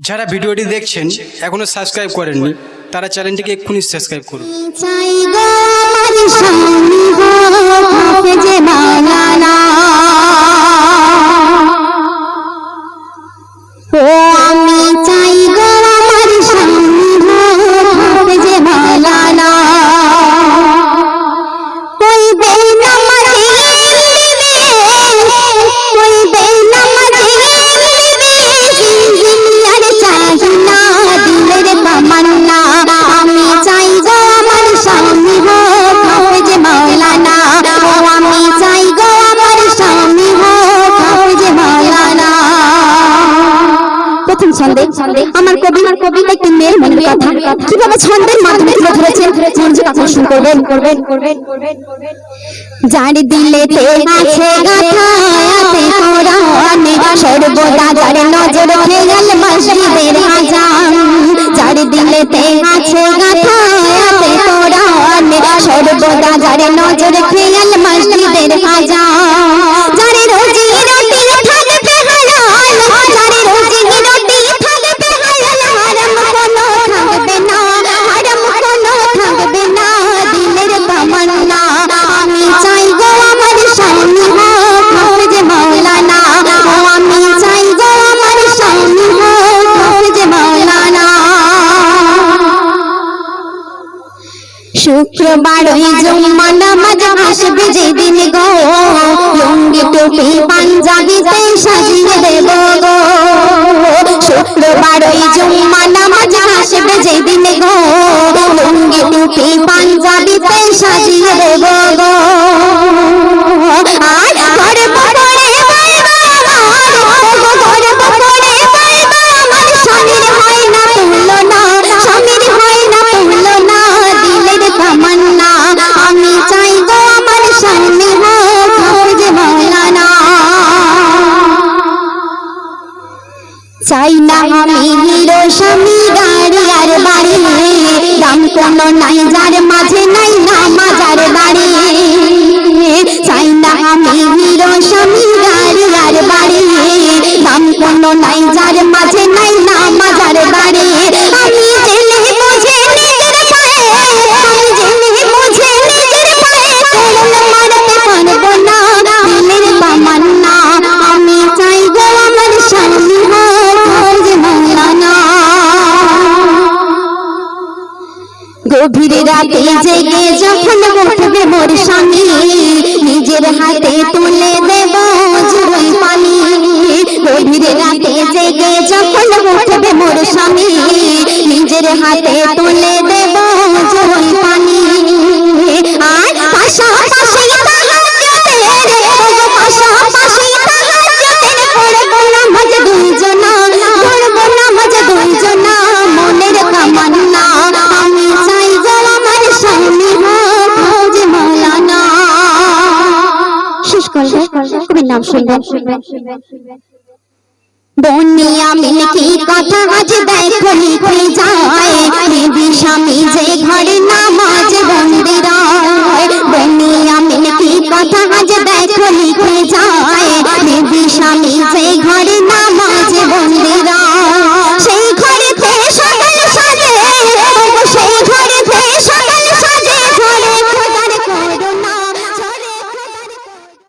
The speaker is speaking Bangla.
যারা ভিডিওটি দেখছেন এখনও সাবস্ক্রাইব করেননি তারা চ্যানেলটিকে এক্ষুনি সাবস্ক্রাইব করুন। প্রথম ছন্দে আমার কবি আমার কবিতা একটি মেয়ের মনের কথা। কীভাবে ছন্দের মাধ্যমে তুলে ধরেছেন? মনোযোগ আকর্ষণ করবেন করবেন করবেন করবেন। যার দিলে তে আছে গাথায়াতে কোরআনে সর্বদা যার নজর খেয়াল মসজিদের আজান যার দিলে তে আছে গাথায়াতে কোরআনে সর্বদা যার নজর খেয়াল মসজিদের আজান শুক্রবার ওই জুম্মা নামাজ আসবে যেদিন গো। লুঙ্গি, টুপি, পাঞ্জাবিতে সাজিয়ে দেব গো। শুক্রবার ওই জুম্মা নামাজ আসবে যেদিন গো। লুঙ্গি, টুপি, পাঞ্জাবিতে সাজিয়ে চাই না আমি হিরো স্বামী গাড়ি আর বাড়ি। দাম কোনো নাই যার মাঝে নাই না মাজার বাড়ি। চাই না আমি হিরো স্বামী গাড়ি আর বাড়ি। দাম কোনো নাই যার গভীর রাতে জেগে যখন উঠবে মোর স্বামী নিজের হাতে তুলে দেব জীবন পানি। গভীর রাতে জেগে যখন উঠবে মোর স্বামী নিজের হাতে তুলে কবির নাম শুনবেন বনিয়া মিলকি কথা আজ দেখো লিখে যায়।